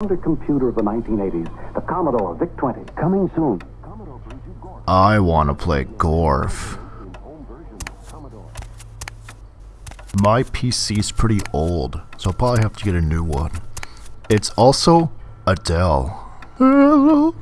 Under computer of the 1980s, the Commodore VIC-20, coming soon. I want to play Gorf. My PC's pretty old, so I'll probably have to get a new one. It's also a Dell. Hello.